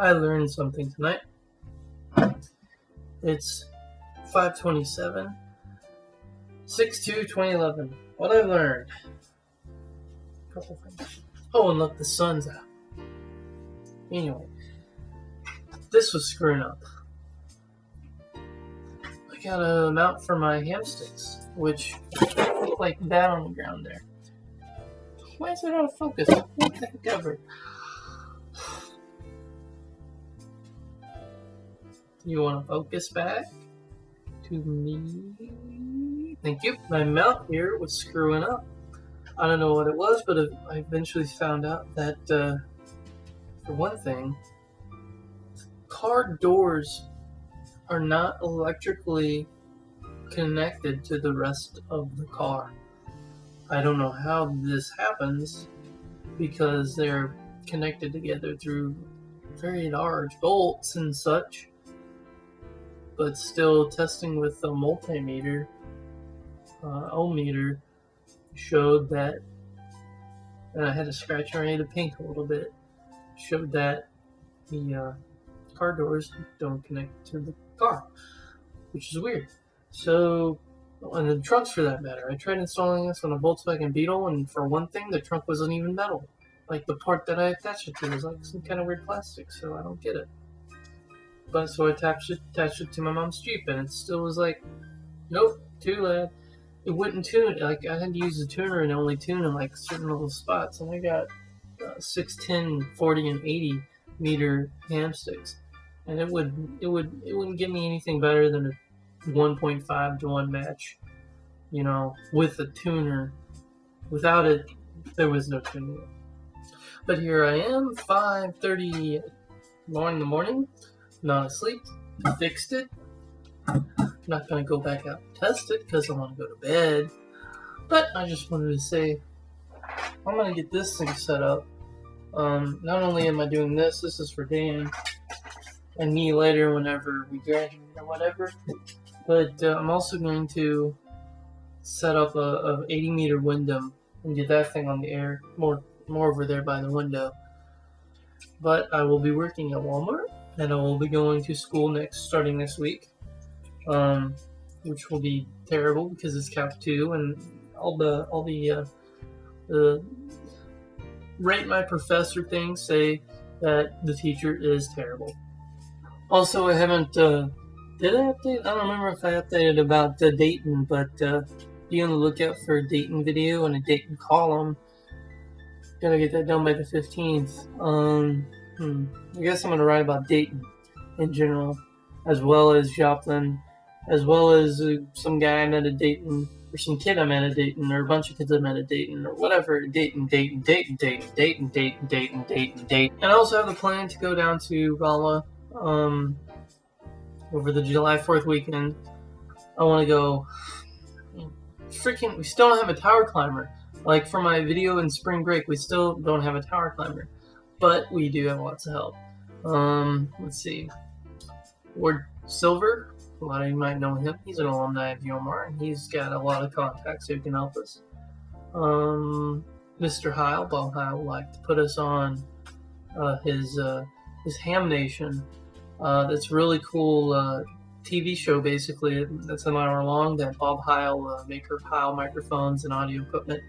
I learned something tonight. It's 527 2 2011. What I learned. Oh, and look, the sun's out. Anyway, this was screwing up. I got a mount for my ham sticks, which look like that on the ground there. Why is it out of focus? What the heck You want to focus back to me? Thank you. My mount here was screwing up. I don't know what it was, but I eventually found out that, uh, for one thing, car doors are not electrically connected to the rest of the car. I don't know how this happens because they're connected together through very large bolts and such but still testing with a multimeter, uh, ohmmeter, showed that, and I had to scratch around the pink a little bit, showed that the uh, car doors don't connect to the car, which is weird. So, and the trunks for that matter, I tried installing this on a Volkswagen Beetle, and for one thing, the trunk wasn't even metal. Like the part that I attached it to was like some kind of weird plastic, so I don't get it. But so I attached it, attached it to my mom's Jeep, and it still was like, nope, too loud. It wouldn't tune. Like I had to use the tuner and only tune in like certain little spots, and I got uh, 6, 10, 40, and 80 meter ham sticks, and it would it would it wouldn't give me anything better than a 1.5 to 1 match, you know, with a tuner. Without it, there was no tuner. But here I am, 5:30 in the morning not asleep. Fixed it. I'm Not gonna go back out and test it because I want to go to bed. But I just wanted to say I'm gonna get this thing set up. Um, not only am I doing this, this is for Dan and me later whenever we graduate or whatever. But uh, I'm also going to set up a, a 80 meter window and get that thing on the air more more over there by the window. But I will be working at Walmart and I will be going to school next, starting next week, um, which will be terrible because it's Cap Two and all the all the uh, the rate my professor things say that the teacher is terrible. Also, I haven't uh, did I update? I don't remember if I updated about uh, Dayton, but uh, be on the lookout for a Dayton video and a Dayton column. Gotta get that done by the 15th. Um, Hmm. I guess I'm to write about Dayton in general, as well as Joplin, as well as uh, some guy I met at Dayton, or some kid I met at Dayton, or a bunch of kids I met at Dayton, or whatever. Dayton, Dayton, Dayton, Dayton, Dayton, Dayton, Dayton, Dayton, Dayton. And I also have the plan to go down to Rolla um, over the July 4th weekend. I want to go. Freaking, we still don't have a tower climber. Like for my video in spring break, we still don't have a tower climber but we do have lots of help. Um, let's see. Ward Silver, a lot of you might know him. He's an alumni of UMR, and he's got a lot of contacts who can help us. Um, Mr. Heil, Bob Heil, would like to put us on uh, his uh, his Ham Nation. Uh, that's really cool uh, TV show, basically. That's an hour long. That Bob Heil, uh, maker of Heil microphones and audio equipment,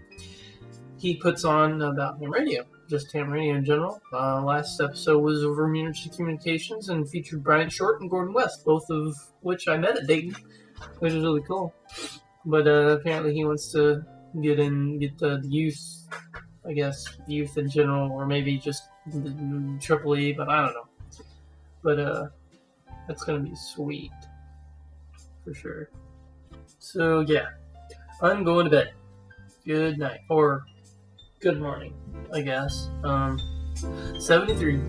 he puts on about ham radio just ham radio in general. Uh, last episode was over Immunity Communications and featured Brian Short and Gordon West, both of which I met at Dayton, which is really cool. But uh, apparently he wants to get in, get the youth, I guess, youth in general, or maybe just Triple E, but I don't know. But uh, that's gonna be sweet for sure. So yeah, I'm going to bed. Good night, or good morning. I guess. Um, 73.